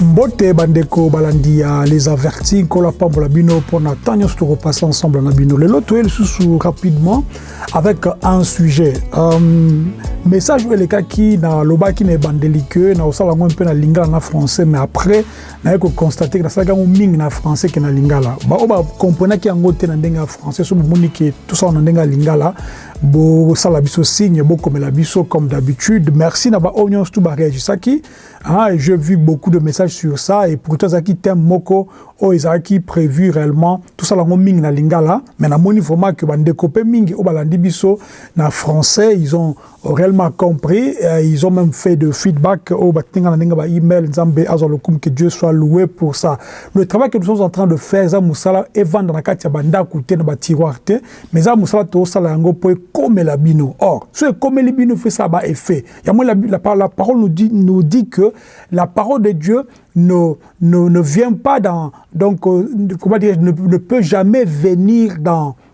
mbote bandeko balandi ya les avertis nkolo apambola bino mpona ntan nyonso tokopasse ensemble na bino lelo toye lisusu rapidement avec un sujet um, message oyo elekaki nalobaki na ebandeli ke nakosala yango mpe na lingala na français mais après Naye ko constater que nasalaki yango mingi na français que na lingala. Ba oyo ba comprenaki yango te na ndenge ya français, so bomoni que tosala na ndenge ya lingala, bosala biso signe, bokomela biso comme d'habitude. Merci na ba oyo nyonso tout ba reagisaki. Ah, et j'ai vu beaucoup de messages sur ça et pourtant ezalaki thème moko oyo ezalaki prévu réellement tosala yango mingi na lingala, mais namoni vraiment que bandeko mpe mingi oyo balandi biso na français, ils ont Aurel m'a compris euh, ils ont même fait de feedback au oh, batinga na ndenge ba email nzambe azwa lokumu que Dieu soit loué pour ça le travail que nous sommes en train de faire eza musala evanda na kati ya bandako te na ba tiroir te mais eza musala tosala yango mpo ekomela bino or so ekomeli bino fait ça ba effet yango la, la, la parole nous dit, nous dit que la parole de Dieu ne, ne, ne vient pas dans donc euh, comment dire ne, ne peut jamais venir dans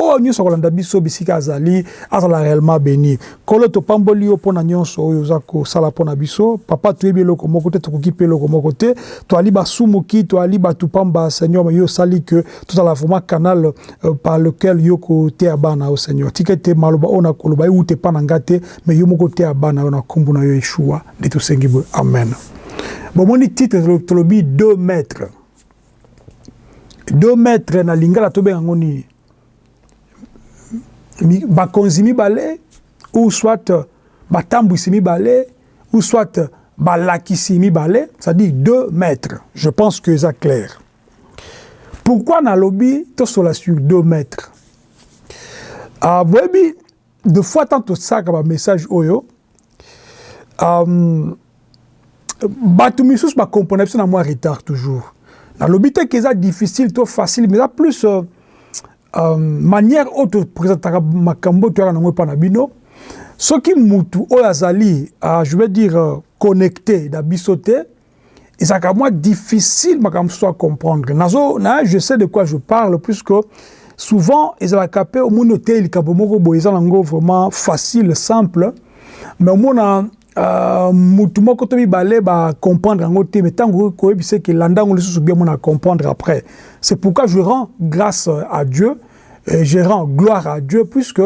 Oyo nionso akolanda biso bisika azali azala reellement beni nkolo topamboli yo pona nionso oyo oza kosala pona biso papa toyebi eloko moko te tokoki pe eloko moko te toali basumuki toali batu pamba seigneur mais yo osali que tozala vraiment canal par lequel yo koteya bana na yo seigneur tika ete maloba oyo nakoloba ewuta epa na nga te mais yo moko oteya bana na yo na kombo na yo yeshua nde tosengi boye amen bomoni titre tolobi deux maitre Deux mètres na lingala to benga ngo nini? Bakonzi mibale ou soit batambwisi mibale ou soit balakisi mibale, c'est-à-dire deux mètres. Je pense que eza clair. Pourquoi nalobi tosola sur deux mètres? Ah, boyebi De fois tant tosalaka ba message oyo um, bato misusu ba comprendre biso na mwa retard toujours nalobi te ke eza difficile to facile mais eza plus uh, um, manière oyo topresentaka makambo oyo toyaka nango epa na bino soki mutu oyo azali uh, je veux dire uh, connecte na biso te ezalaka mwa difficile makambo mosusu ya comprendre nazo na je sais de quoi je parle puisque souvent ezalaka mpe omoni oteyi likambo moko boye eza nango vraiment facile simple mais omona uh, mutu moko to mibale bacomprendre yango te mais ntango koyebisa eke landa yango lisusu bien mona comprendre après c'est pourquoi je rends grâce à dieu je rends gloire à dieu puisque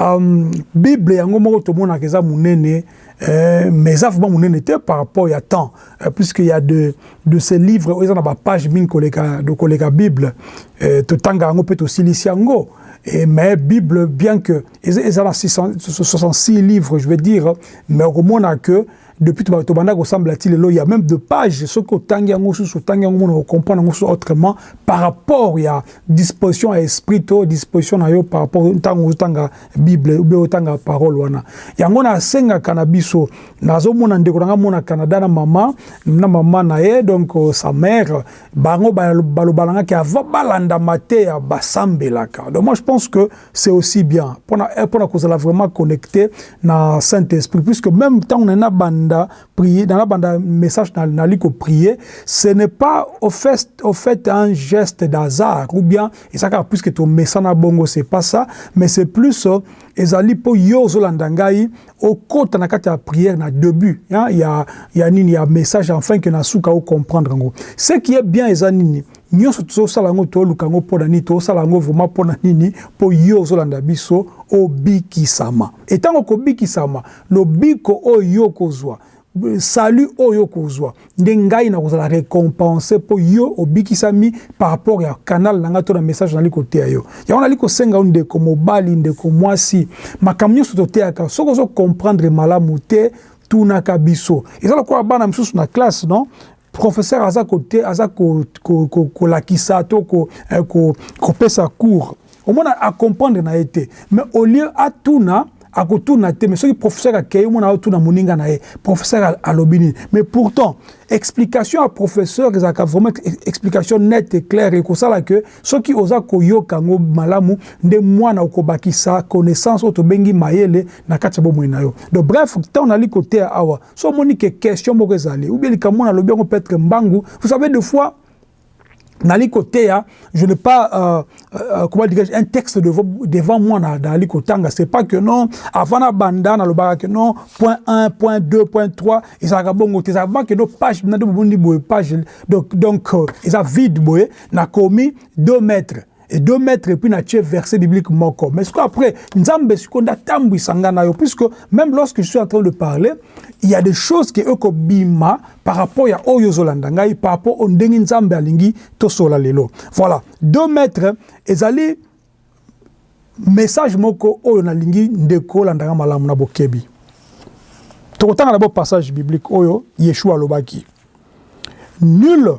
Um, Bible yango moko tomonaka eza munene eh, mais eza vraiment munene te par rapport ya temps eh, puisque il y a de de ces livres oyo eza na ba page mingi koleka do koleka Bible eh, totanga yango pe tosilisi yango eh, mais Bible bien que eza eza na 66 livres je veux dire mais okomona que Depuis to tobanda kosambela ti lelo, il y a meme de pages soki otangi yango susu otangi yango mona comprendre yango susu autrement par rapport ya disposition ya esprit to disposition na yo par rapport ntango ozotanga Bible ou bien otanga parole wana. Yango nasengaka na biso, nazomona ndeko na ngai mona Canada na mama na mama na ye donc euh, sa mère, bango baloba na ngai ke avant balanda mateya basambelaka. Donc moi je pense que c'est aussi bien pour na eh, pour na kozala vraiment connecté na Saint Esprit puisque même tant on a banda prier dans la banda message na na liko prier ce n'est pas au fait au fait un geste d'hasard ou bien et ça puisque ton message na bongo c'est pas ça mais c'est plus euh, ezali po yo zolanda ngai okota na kati ya prière na début hein, ya ya nini ya message enfin que na suka o comprendre ngo ce qui est bien eza nini Nionso tozo sala yango tozo luka yango pona nini tozo sala yango vraiment pona nini po yo ozo landa biso obikisama et tango oko bikisama lobiko oyo yo oko zua salut oyo yo oko zua nde ngai nako zala recompense po yo obikisami par rapport ya canal na ngai to na message nazali ko teya yo yango nazali ko senga yo ndeko mobali ndeko muasi makambo nionso to teyaka soki ozo comprendre malamu te tunaka biso eza lokola bana misusu na classe non Professeur aza ko te aza ko ko ko kolakisa to ko eh, ko kopesa cours omona a comprendre na ye te mais au lieu atuna akotuna te mais soki professeur akei omona aotuna moninga na ye professeur alobi nini mais pourtant explication ya professeur ezalaka vraiment explication nette et claire ekosala que Soki oza koyoka yango malamu nde mwana okobakisa connaissance oyo tobengi mayele na kati ya bomoi na yo. Donc bref, tango nazali koteya awa, soki omoni que question moko ezali ou bien likambo moko nalobi yango peut etre mbangu, vous savez de fois nazali koteya je n'ai pas euh, comment dirais-je un texte devant, devant moi nazali kotanga c'est pas que non avant na banda nalobaka que non point 1 point 2 point 3 ezalaka bongo te ezalaka que non page na nde bobundi boye page donc donc euh, eza vide boye na komi deux mètres et deux mètres et puis na tie verset biblique moko mais siko après nzambe siko nda tambu isanga na yo puisque même lorsque je suis en train de parler il y a des choses que eko bima par rapport ya oyo zolanda ngai par rapport au ndenge nzambe alingi to sola lelo voilà deux mètres ezali message moko oyo na lingi ndeko landanga malamu na bokebi tokotanga na bo passage biblique oyo yeshua alobaki nul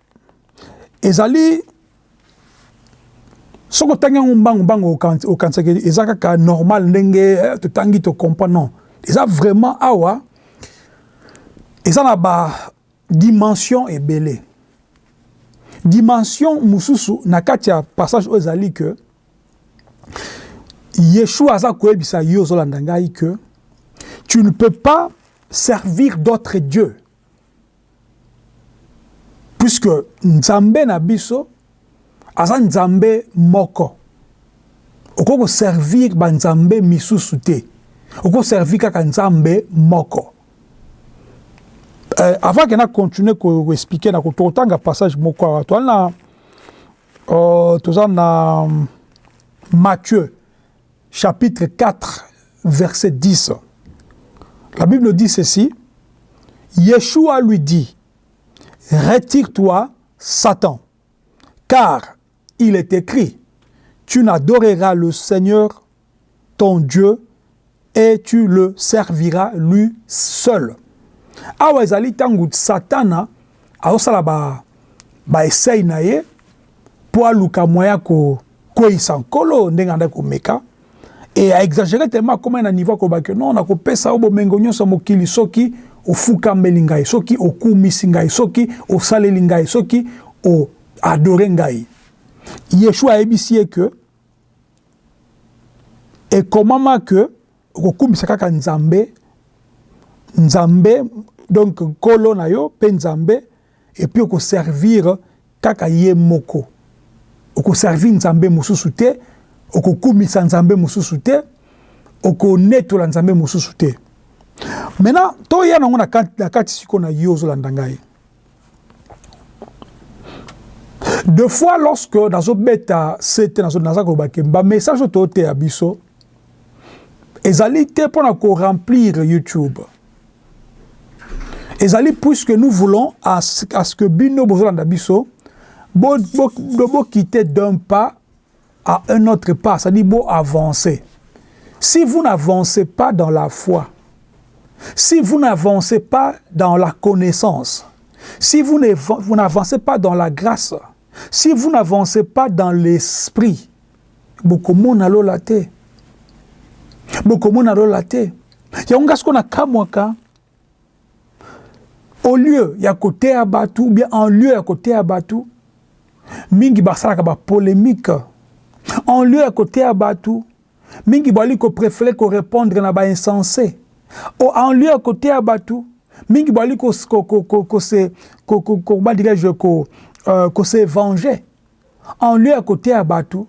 ezali soki otangi yango mbangu mbangu okanisaki eza kaka normal ndenge eh, totangi tocomprend non eza vraiment awa eza na ba dimension ebele dimension mosusu na kati ya passage oyo ezali ke yeshua aza koyebisa yo ozolanda ngai ke tu ne peux pas servir d'autres dieux Puisque Nzambe na biso aza Nzambe moko, okoki ko servir ba Nzambe misusu te, oko servir kaka Nzambe moko. Euh, avant que na continuer ko expliquer, na ko tanga passage moko awa, toza na, euh, toza na Matthieu chapitre 4 verset 10. La Bible dit ceci, Yeshua lui dit, Retire-toi, Satan, car il est écrit, tu n'adoreras le Seigneur ton Dieu et tu le serviras lui seul. Awa ezali tangu Satana aosala ba ba essaye na ye po aluka moyen ya ko kweyisa nkolo ndenge andaki ko meka et a exagerer tellement akomaki na niveau ya koloba que non nako pesa yo bomengo nionso ya mokili soki ofukameli ngai, soki okumisi ngai, soki osaleli ngai, soki o adorer ngai. Yeshua ayebisi ye que ekomama que okokumisa kaka Nzambe, Nzambe donc nkolo na yo pe Nzambe, Et puis oko servir kaka ye moko. Oko servir Nzambe mosusu te, oko kumisa Nzambe mosusu te, oko netola Nzambe mosusu te. Maintenant, to ya nango na kati, na kati siko na yo ozo landa ngai. De fois lorsque nazo beta sete nazo naza koloba ke ba message to te ya biso ezali te pona ko remplir YouTube. Et plus puisque nous voulons à ce, à ce que bino bozolanda de quitter d'un pas à un autre pas, c'est-à-dire avancer. Si vous n'avancez pas dans la foi, si vous n'avancez pas dans la connaissance, si vous n'avancez pas dans la grâce, si vous n'avancez pas dans l'esprit, Bokomona lola te. Bokomona lola te. Yango nga siko na kamwaka au lieu ya koteya batu ou bien en lieu ya koteya batu mingi basalaka ba polemique en lieu ya koteya batu mingi bali ko prefere ko repondre na ba insense o en lieu ya koteya batu mingi bali ko ko ko ko se ko ko ko ba dirais-je ko euh, ko se venger En lieu ya koteya batu,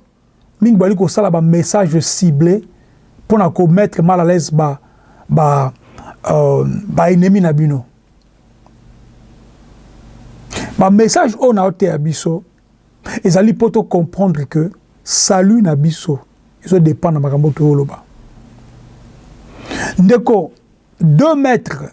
mingi bali kosala ba messages ciblees pona ko mettre mal à l'aise ba ba ba ennemis na bino. Ba messages oyo nao teya biso ezali po to comprendre que salut na biso ezo dependre na makambo oyo tozo loba. Ndeko deux mètres.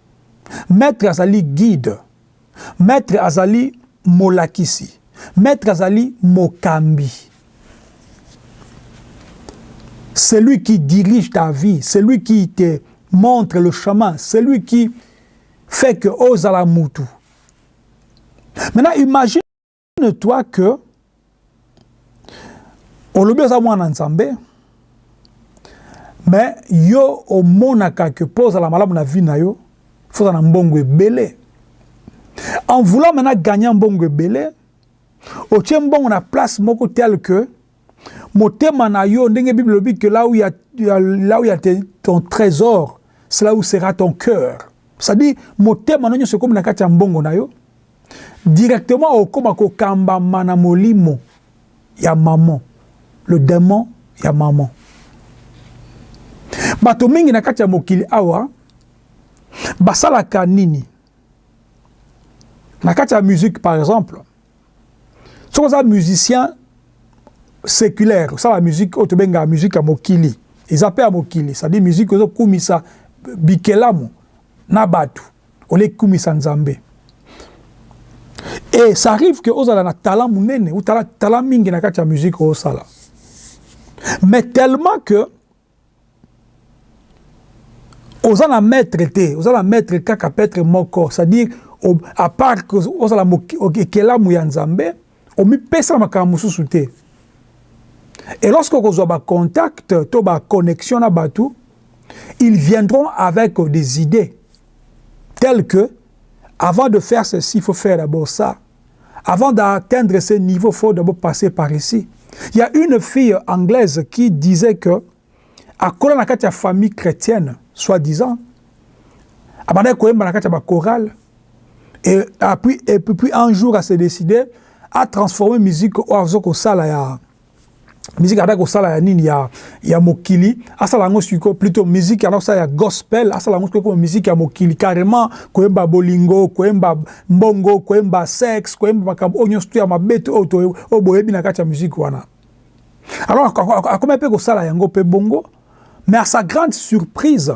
Maitre azali guide. Maitre azali molakisi. Maitre azali mokambi. Celui qui dirige ta vie, celui qui te montre le chemin, celui qui fait que ozala mutu. Maintenant imagine Souviens toi que olobi oza mwana Nzambe mais yo omonaka que po ozala malamu na vie na yo faut ozala na mbongo ebele en voulant maintenant gagner mbongo ebele otie mbongo na place moko tel que Motema na yo ndenge bible elobi que là où il y a là où il y a ton trésor c'est là où sera ton cœur ça dit motema na nyonso ekomi na kati ya mbongo na yo directement okoma kokambama na molimo ya maman le démon ya maman bato mingi na kati ya mokili awa basalaka nini na kati ya musique par exemple soki oza musicien séculaire osala musique oyo tobengaka musique ya mokili eza mpe ya mokili cestadire musique ozokumisa bikelamu na bato oleki kumisa nzambe e ça arrive ke ozala na tala monene utala tala mingi na kati ya musique osala mais tellement que Oza na maitre te, oza na maitre kaka petre moko, c'est à dire a part que ozala ekelamu ya Nzambe, omipesa na makambo mosusu te. Et lorsque okozwa ba contacts to ba connections na batu, ils viendront avec des idées telles que avant de faire ceci, il faut faire d'abord ça. Avant d'atteindre ce niveau faut d'abord passer par ici. Il y a une fille anglaise qui disait que akola na kati ya famille chrétienne soit disant abandaki koyemba na kati ya ba chorale et puis, et puis un jour à se décider à transformer musique oyo azo kosala ya musique ata kosala ya nini ya ya mokili asala yango siko plutôt musique ata kosala ya gospel asala yango siko musique ya mokili carrément koyemba bolingo koyemba mbongo koyemba sex koyemba makambo oyo nyonso ya mabete oyo to oyo boyebi na kati ya musique wana alors akoma pe kosala yango pe bongo mais à sa grande surprise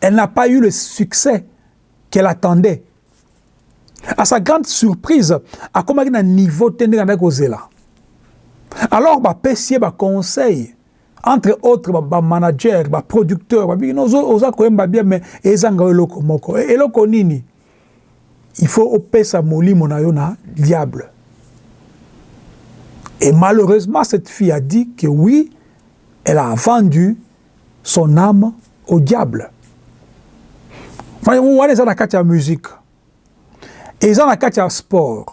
elle n'a pas eu le succès qu'elle attendait À sa grande surprise, akomaki na niveau te ndenge andaki kozela. Alors ba pesier ba conseil entre autres ba, ba manager, ba producteur, ba bino oza koyemba bien mais ezanga eloko moko. E, eloko nini? Il faut opesa molimo na yo na diable. Et malheureusement cette fille a dit que oui, elle a vendu son ame au diable voyez vous wana eza na kati ya musique eza na kati ya sport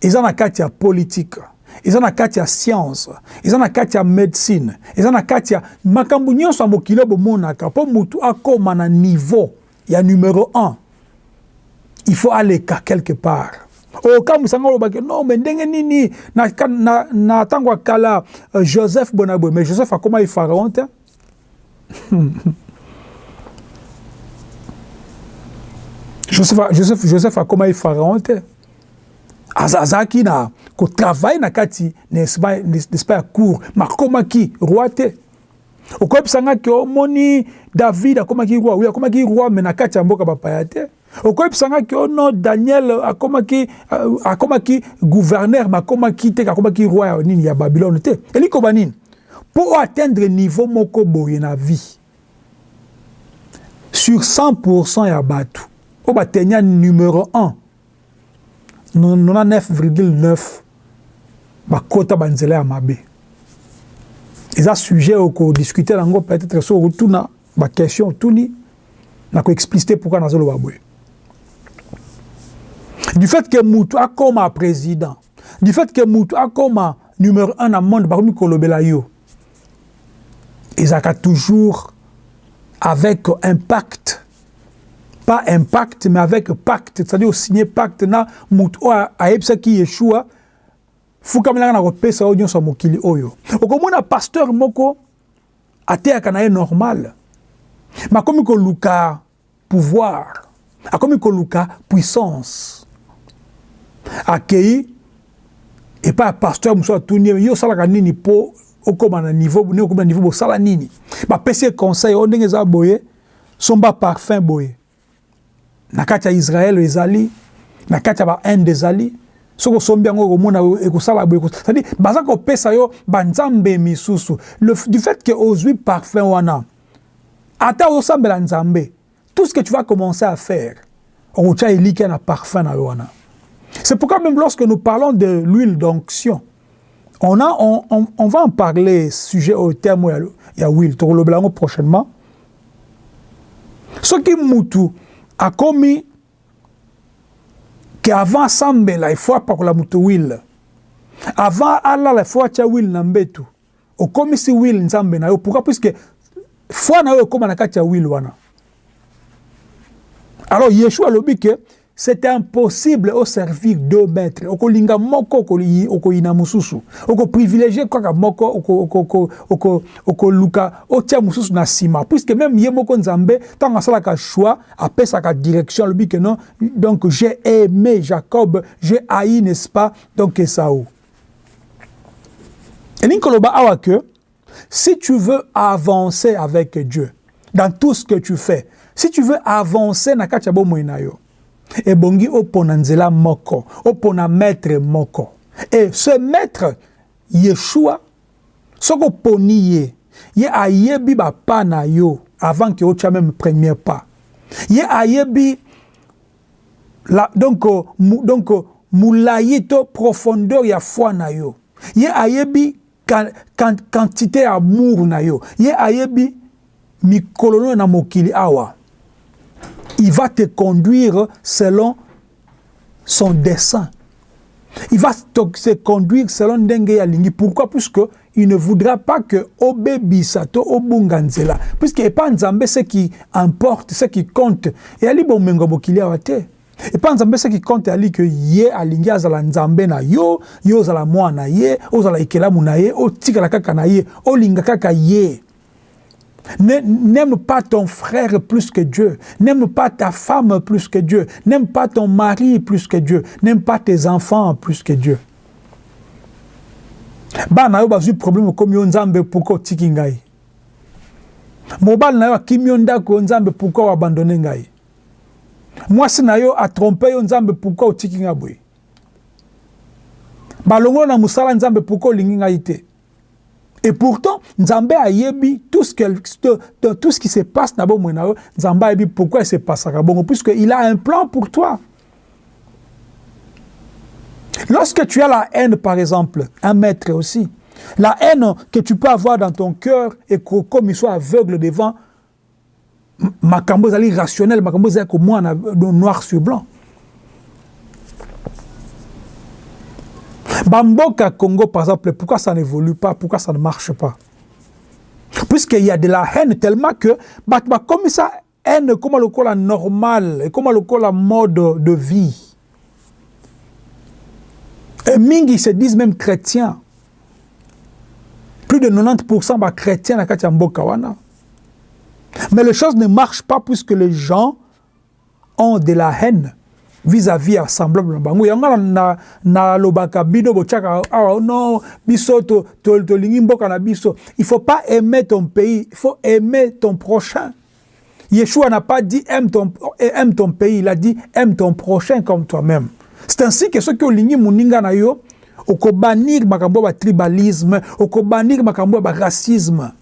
eza na kati ya politique eza na kati ya science eza na kati ya medecine eza na kati ya makambo nyonso ya mokili oyo bomonaka mpo motu akoma na niveau Ya numero un il faut aleka quelque part okamwisa nga oloba ke non mais ndenge nini na, na, na tango ya kala euh, joseph boye na boye mais joseph akomaki pharaon te joseph, joseph, joseph akomaki pharaon te azalaki na kotravaille na kati n'est-ce pas ya cour makomaki roi te okoyebisa nga ke omoni david akomaki roi oui akomaki roi me na kati ya mboka bapaya te okoyebisa nga ke ono daniel akomaki euh, akomaki gouverneur me akomaki te akomaki roi ya nini ya babylone te elikoba nini mpo oatteindre niveau moko boye na vie sur 100 ya bato oyo batenia numero 1 99,9 ba kota ba nzela ya mabe eza sujet oko discuter na ngo peut etre soki otuna ba question otuni na ko expliciter pourquoi nazo loba boye du fait que mutu akoma president du fait que mutu akoma numéro 1 na monde bakomi kolobela yo ezalaka toujours avec impact pas impact mais avec pacte c'est-à-dire osigne pacte na moto oyo ayebisaki yeshua fukamelaka na kopesa oyo nyonso ya mokili oyo okomona pasteur moko ateyaka na ye normal me akomi koluka pouvoir akomi koluka puissance akei epai ya pasteur mosusu atuni ye yo osalaka nini mpo okoma na niveau ndenge okoma na niveau bosala nini bapesi ye conseil oyo ndenge eza boye Somba parfum boye na kati ya Israël ezali na kati ya ba Inde ezali soki osombi yango okomona ekosala boye c'est-à-dire baza kopesa yo ba nzambe misusu le du fait que ozwi parfum wana ata osambela nzambe tout ce que tu vas commencer à faire okotya elikia na parfum na yo wana c'est pourquoi même lorsque nous parlons de l'huile d'onction On a on, on, on va en parler sujet au terme ya, ya Will tokolobela yango prochainement. Soki mutu akomi ke avant asambela il faut apakola mutu Will. Avant alala il faut atia Will na mbetu. Okomisi huile nzambe na yo pourquoi puisque foi na yo ekoma na kati ya huile wana. Alors Yeshua alobi que c'est impossible au servir deux maîtres. Okolinga moko okoyina mususu. Oko privilégier kaka moko oko oko oko oko luka otia mususu na sima puisque même ye moko Nzambe tango asalaka choix apesaka direction alobi que non donc j'ai aimé Jacob, j'ai haï n'est-ce pas donc Esau. elingi koloba awa que si tu veux avancer avec Dieu dans tout ce que tu fais si tu veux avancer na kati ya bomoi na yo ebongi opona nzela moko opona maître moko et ce maître Yeshua soko poni ye ye ayebi ba pas na yo avant que otia même premier pas ye ayebi La, donc, mu, donc, mulayi to profondeur ya foi na yo. Ye ayebi ka, ka, quantite ya amour na yo. Ye ayebi mikolo no na mokili awa. Il va te conduire selon son dessein. Il va se conduire selon ndenge alingi. Pourquoi? Puisque il ne voudra pas que obebisa to obunga nzela. Puisque epa Nzambe ce qui importe, ce qui compte, et ali bomengo bokili awa te. Epa Nzambe ce qui compte ali que ye alingi azala Nzambe na yo, yo ozala mwana na ye, ozala ekelamu na ye, otikala kaka na ye, olinga kaka ye. N'aime pas ton frère plus que Dieu. N'aime pas ta femme plus que Dieu. N'aime pas ton mari plus que Dieu. N'aime pas tes enfants plus que Dieu. Ba na yo bazui problème comme yo nzambe pourquoi otiki ngai? Mobali na yo akimi yo ndako yo nzambe pourquoi abandonne ngai? Mwasi na yo a tromper yo nzambe pourquoi otiki ngai boye? Balongola na musala nzambe pourquoi olingi ngai te? et pourtant, a tout ce, qui se passe dans le Nzambe a pourquoi il se passe à Puisque puisqu'il a un plan pour toi. Lorsque tu as la haine, par exemple, un maître aussi, la haine que tu peux avoir dans ton cœur et que, comme il soit aveugle devant, makambo ezali rationnel makambo ezali komwana noir sur blanc bamboka congo par exemple pourquoi ça n'évolue pas pourquoi ça ne marche pas puisqu'il y a de la haine tellement que bato bakomisa haine ekoma lokola normal ekoma lokola mode de vie et mingi se disent même chrétiens plus de 90 bachrétien na kati ya mboka wana Mais les choses ne marchent pas puisque les gens ont de la haine vis-à-vis ya semblable na bango yango na nalobaka bino botyaka awa oh non biso tolingi to, mboka na biso il faut pas aimer ton pays il faut aimer ton prochain Yeshua n'a pas dit aime ton, aime ton pays il a dit aime ton prochain comme toi-même c'est ainsi que soki olingi moninga na yo okobanir makambo ya batribalisme okobanir makambo ya baracisme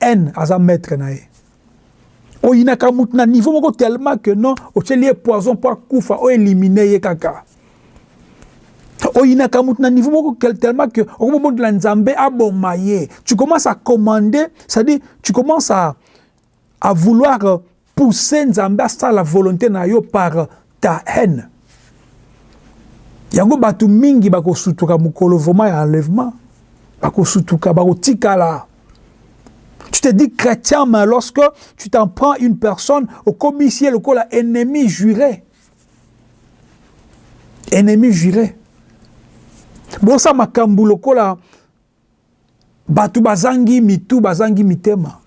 Haine aza maitre na ye. Oyinaka mutu na niveau moko tellement que non otieli ye poison po akufa o eliminer ye kaka. Oyinaka mutu na niveau moko tellement que okomi kobondela Nzambe aboma ye. Tu commences à commander, c'est-à-dire tu commences à à vouloir Pousser Nzambe asala volonte na yo par ta haine. Yango batu mingi bako sutuka mukolo vraiment ya enlèvement. Bako sutuka, bako tikala. Tu te dis chrétien, mais lorsque tu t'en prends une personne, okomisi ye lokola ennemi juré. Ennemi juré. Bosa makambu lokola Bato bazangi mitu, bazangi mitema.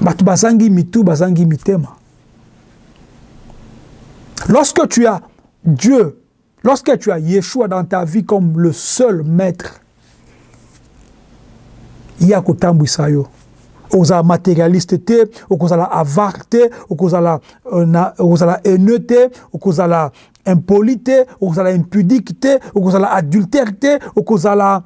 Bato bazangi mitu, bazangi mitema. Lorsque tu as Dieu, lorsque tu as Yeshua dans ta vie comme le seul maître, ye akotambwisa yo. Okozala materialiste te, okozala avare te, okozala, euh, na, okozala haineux te, okozala impoli te okozala impudique te okozala adultère te okozala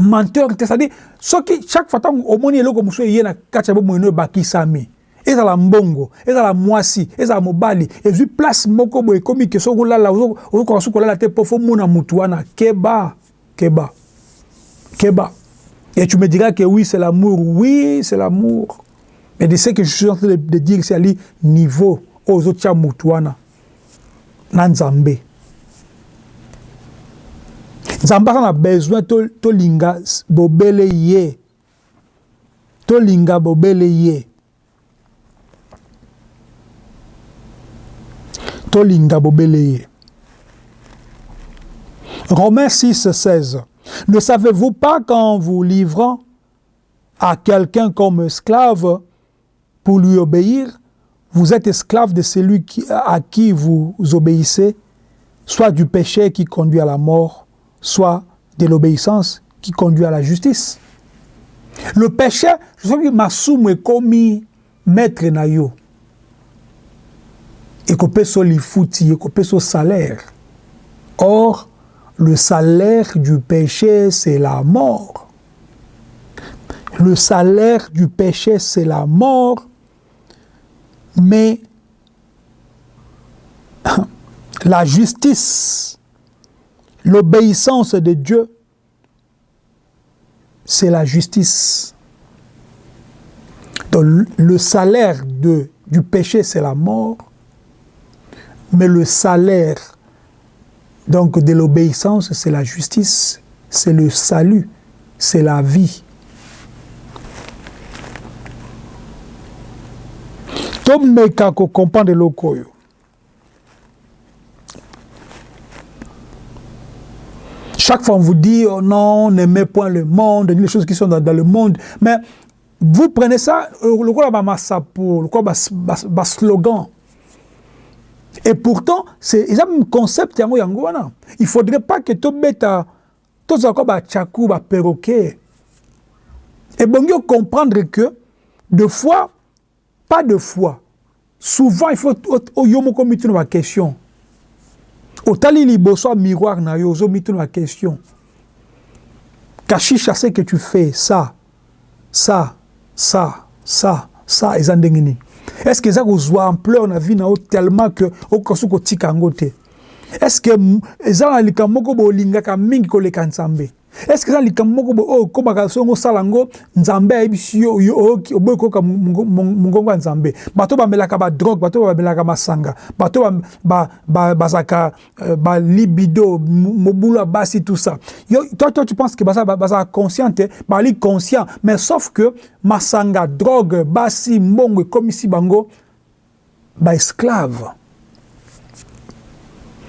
menteur te c'est-à-dire soki chaque fois ntango omoni eloko mosusu eye na kati ya bomoi no ebakisami ezala mbongo ezala mwasi ezala mobali ezwi place moko boye ekomi ke soki olala ozokoka soki kolala te mpo fo omona motu wana keba keba keba et tu me diras que oui c'est l'amour oui c'est l'amour mais de ce que je suis en train de, de dire c'est ali niveau oyo ozotia motu wana na Nzambe. Nzambe aza na besoin to tolinga bobele ye. Tolinga bobele ye. Tolinga bobele ye. Romains 6, 16. Ne savez-vous pas qu'en vous livrant à quelqu'un comme esclave, pour lui obéir, vous êtes esclave de celui à qui vous obéissez, soit du péché qui conduit à la mort, soit de l'obéissance qui conduit à la justice. Le péché, je sais que est commis maître et na yo. qu'on lifuti, se salaire. Or, le salaire du péché, c'est la mort. Le salaire du péché, c'est la mort. Mais la justice L'obéissance de Dieu, c'est la justice. le salaire du péché, c'est la mort, mais le salaire donc, de l'obéissance, c'est la justice, c'est le salut, c'est la vie. chaque fois on vous dit, oh non, n'aimez point le monde, les choses qui sont dans, le monde. Mais Vous prenez ça lokola ba masapo, lokola ba, ba, ba slogan. Et pourtant, c'est eza concept yango yango wana. Il faudrait pas que to beta to za ko ba chakou ba perroquet. Et bon yo comprendre que de fois Pas de foi souvent il faut o yo moko omituna ba question otali liboso ya miroir na yo ozo mituna ba question kashisha ce que tu fais ça ça ça ça ça eza ndenge nini est ce que eza kozwa ampleur na vie na yo tellement que okosu kotika yango te est ce que eza na likambo moko bolingaka mingi koleka Nzambe Est ce que eza likambo moko boye oyo okobaka songo osala yango Nzambe ayebisi yo oyoki oboyi koyoka mongongo ya Nzambe? Bato bamelaka ba drogue, bato bamelaka masanga, bato bazalaka euh, ba libido, mobulu ya basi tout ça. Yo toi toi tu penses que baza baza conscient te, bali conscient mais sauf que masanga, drogue, basi, mbongo ekomisi bango Ba esclaves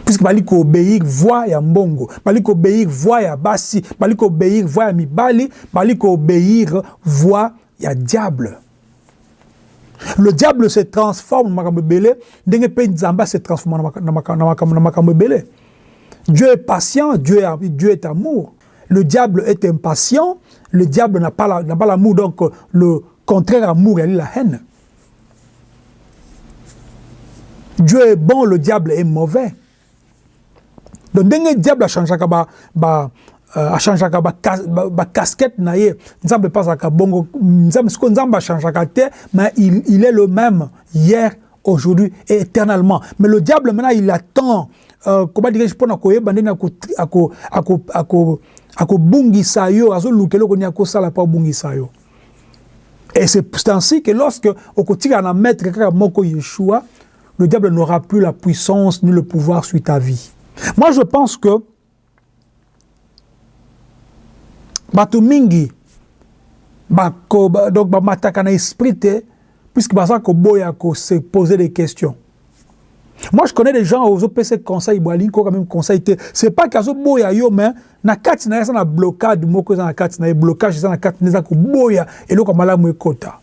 puisque bali ko obeir voix ya mbongo, bali ko obeir voix ya basi, bali ko obeir voix ya mibali, bali ko obeir voix ya diable. Le diable se transforme makambo ebele ndenge pe Nzambe se transforme na makambo na makambo ebele. Dieu est patient, Dieu, Dieu est amour. Le diable est impatient, le diable n'a pas l'amour, donc le contraire amour, elle est la haine. Dieu est bon le diable est mauvais donc ndenge diable achangeaka ba, ba euh, achangeaka ba, ba, ba casquette na ye nzambe mpe azalaka bongo nzambe sikoyo nzambe achangeaka te mais il, il est le même hier aujourd'hui et éternellement mais le diable maintenant il attend euh, comment dirais-je mpo na koyeba ndenge akobungisa yo azoluka eloko nini akosala mpo abungisa yo Et c'est ainsi que lorsque okotika na maître kaka moko Yeshua, le diable n'aura plus la puissance ni le pouvoir sur ta vie. Moi je pense que bato mingi bako donc bamataka na esprit te puisque baza koboya ko se poser des questions moi je connais des gens ozo pese conseil bo alingi koyoka meme conseil te c'est pas que azo boya yo mais na kati na ye aza na blocade moko eza na kati na ye blocage eza na kati na eza koboya eloko ya malamu ekota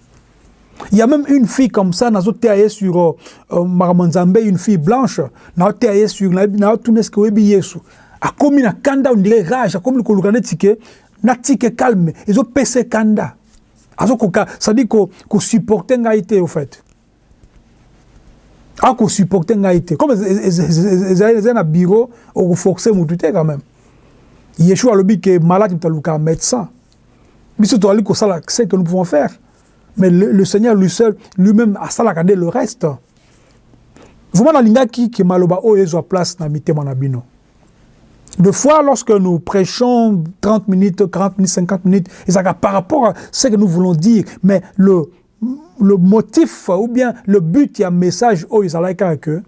il y a même une fille comme ça nazo teya ye sur euh, euh, makambo nzambe une fille blanche nazo teya ye sur nazo tuna eske oyebi yesu akomi na kanda ondire rage akomi koluka neti ke na tike calme ezo pese kanda azo koka ça dit ko ko supporter ngai te au fait a ko supporter ngai te comme ezali na bureau oko forcer mutu te quand même Yeshua alobi que malade mutu aluka médecin biso tozali kosala ce que nous pouvons faire mais le, le Seigneur lui seul lui-même asalaka nde le reste vraiment nalingaki ke maloba oyo ezwa place na mitema na bino De fois, lorsque nous prêchons 30 minutes, 40 minutes, 50 minutes, ils par rapport à ce que nous voulons dire, mais le, le motif ou bien le but a message, oh, ils allaient que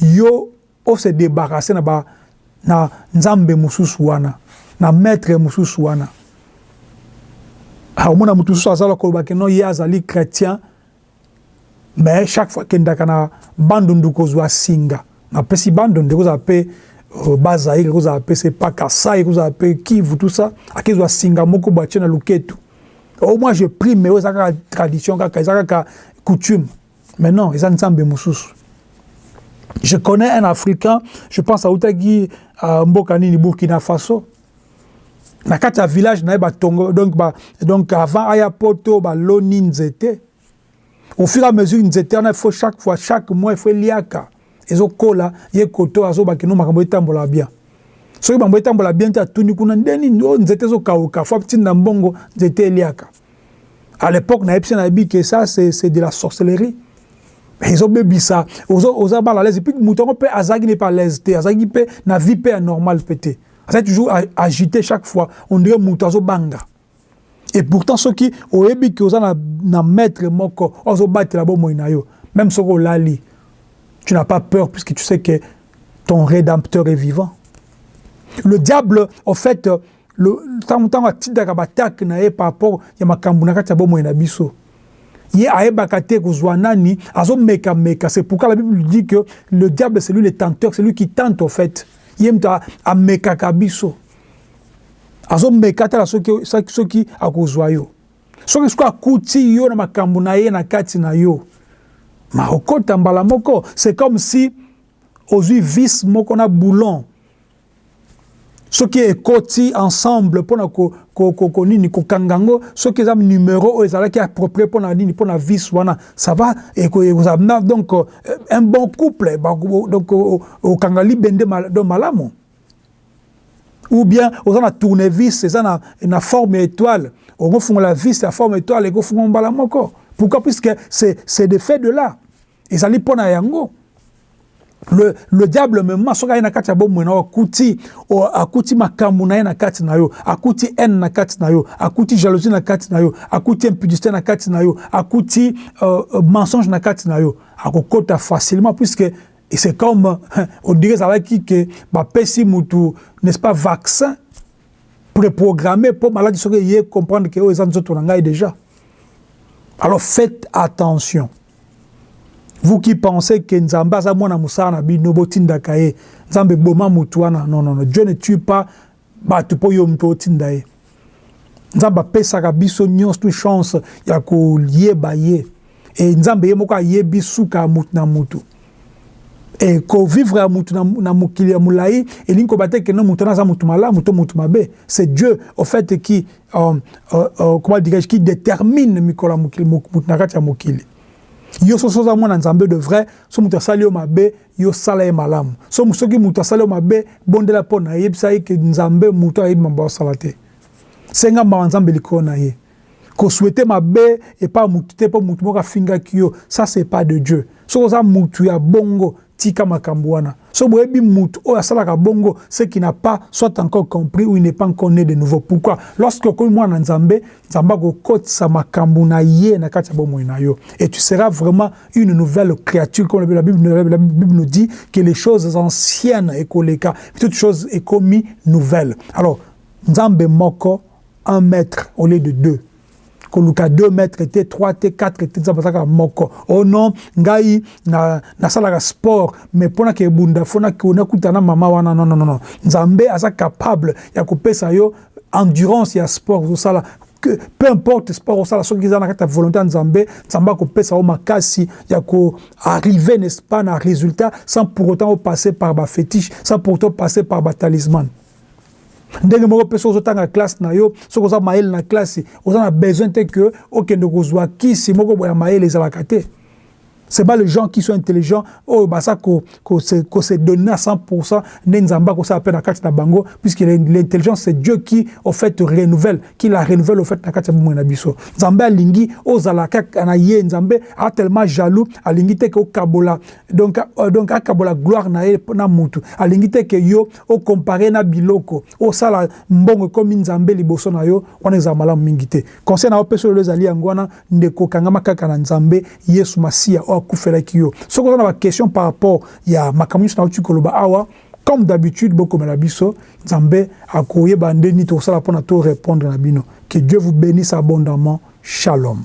yo, on se débarrasser na na nzambe mususu wana, na maître mususu wana. Ah, omona mususu azala koloba que non, ye azali chrétien, mais chaque fois kendaka na bandundu kozwa singa na pesi bandundu ekozala pe euh, bas Zaïre ekozala pe se pas Kasaï ekozala pe Kivu tout ça akezwa singa moko bwa na luketu au moins je prie mais eza kaka tradition kaka eza kaka coutume mais non eza nzambe mususu je connais un africain je pense autaki uh, mboka nini Burkina Faso na kati ya village na ye batongo donc ba donc avant aya poto baloni nzete au fur et à mesure nzete wana il faut chaque fois chaque mois il faut eliaka ezokola ye koto azoba kino makambo etambola bien soki makambo etambola bien te atuni kuna nde nini oyo oh, nzete ezokauka fo atinda mbongo nzete eliaka à l'époque nayebisi nayebi ke ça c'est de la sorcellerie ezobebisa oza mal à l'aise epuis moto yango mpe azalaki ne mpe à l'aise te azalaki mpe na vie mpe ya normale mpe te aza toujours agité chaque fois on dirait mutu azo banga et pourtant soki oyebi que oza na, na maître moko ozo batela bomoi na yo même soki olali tu n'as pas peur puisque tu sais que ton rédempteur est vivant le diable au fait le tango tango atindaka ba attaque na ye par rapport ya makambo na kati ya bomoi na biso Ye ayebaka te kozua nani, azo meka meka, c'est pourquoi la bible dit que le diable c'est lui le tenteur, c'est lui qui tente au fait. Ye mutu amekaka biso. Azo meka atala soki soki akozua yo. Soki soki akuti yo na makambo na ye na kati na yo. Ma okota mbala moko, c'est comme si ozui vis moko na boulon soki ekoti ensemble mpo na ko, ko, ko, ko nini kokanga yango soki eza numero oyo ezalaki approprié mpo na nini mpo na vis wana ça va ekozala donc euh, un bon couple donc okanga libende donc malamu ou bien oza na tournevis eza na, na forme ya étoile okofungola vis ya forme étoile ekofungola mbala moko pourquoi puisque c'est de fait de là Ezali mpo na yango le, le diable mema soki aye na kati ya bomoi na yo akuti o, akuti makambo na ye na kati na yo akuti haine na kati na yo akuti jalousie na kati na yo akuti impudicité na kati na yo akuti uh, uh, mensonge na kati na yo akokota facilement puisque et c'est comme on dirait ezalaki ke bapesi mutu n'est-ce pas vaccin préprogrammé mpo maladi soki eye comprendre ke oyo eza nzoto na ngai déjà alors faites attention Vous qui pensez que nzambe aza mwana musala na bino botindaka ye nzambe boma mutu wana non non non Dieu ne tue pas batu po yo mutu otinda ye nzambe apesaka biso nionso chance ya koyeba ye et nzambe ye moko ayebi suka ya mutu na mutu et ko vivre ya mutu na, na mokili ya mulayi elingi kobate que non mutu wana aza mutu malamu to mutu mabe c'est Dieu au fait qui euh, euh, euh, comment dirais-je qui détermine mikolo mokili moto na kati ya mokili yo soso oza mwana nzambe de vrai so moto asali yo mabe yo sala ye malamu so soki moto asali yo mabe bondela mpo na yebisa ye ke nzambe moto ayebi mambo asala te senga mawa nzambe likolo na ye kosuete mabe epa motu te mpo motu moko afingaki yo ça c'est pas de dieu soki oza motu ya bongo Tika makambu wana soki boyebi mutu oyo asalaka bongo ce qui n'a pas soit encore compris ou il n'est pas encore ne de nouveau pourquoi lorsque okomi mwana na nzambe nzambe akokotisa makambu na ye na kati ya bomoi na yo et tu sera vraiment une nouvelle creature comme la bible la bible nous dit que les choses anciennes ekoleka toute chose ekomi nouvelle alors nzambe moko un maitre au lieu de deux koluka deux mètres te trois te quatre te nzambe aza kaka moko oh non ngai na nasalaka sport mais mpo nake ebunda fo nakuta na mama wana non non non nzambe aza capable ya kopesa yo endurance ya sport ozosala que peu importe sport osala soki eza na kati ya volonté ya nzambe nzambe akopesa yo makasi ya ko arriver n'est-ce pas na résultat sans pour autant opasser par ba fétiche sans pour autant passer par ba talisman Ndenge moko pe soki ozo tanga classe na yo, soki oza mayele na classe, oza na besoin te que okende kozua kisi moko boye ya mayele ezalaka te. C'est pas les gens qui sont intelligents oyo baza ko ko se ko se donner à 100 pour 100 nde Nzambe akosala pe na kati na bango puisque l'intelligence c'est Dieu qui au fait renouvelle, qui la renouvelle au fait na kati ya bomoi na biso. Nzambe alingi ozala kaka na ye, Nzambe aza tellement jaloux, alingi te que okabola donc donc akabola gloire na ye na mutu, alingi te que yo O comparer na biloko, osala mbongo ekomi Nzambe liboso na yo, wana ezala malamu mingi te. Conseil nako pesa yo lelo ezali yango wana ndeko, kangama kaka na Nzambe, Yesu Masiya oyo akufelaki yo. Soki oza na ba questions par rapport ya makambo nionso nawuti koloba awa, comme d'habitude bokomela biso, Nzambe akoyeba nde nini tokosala pona to repondre na bino. Que Dieu vous benisse abondamment. Shalom.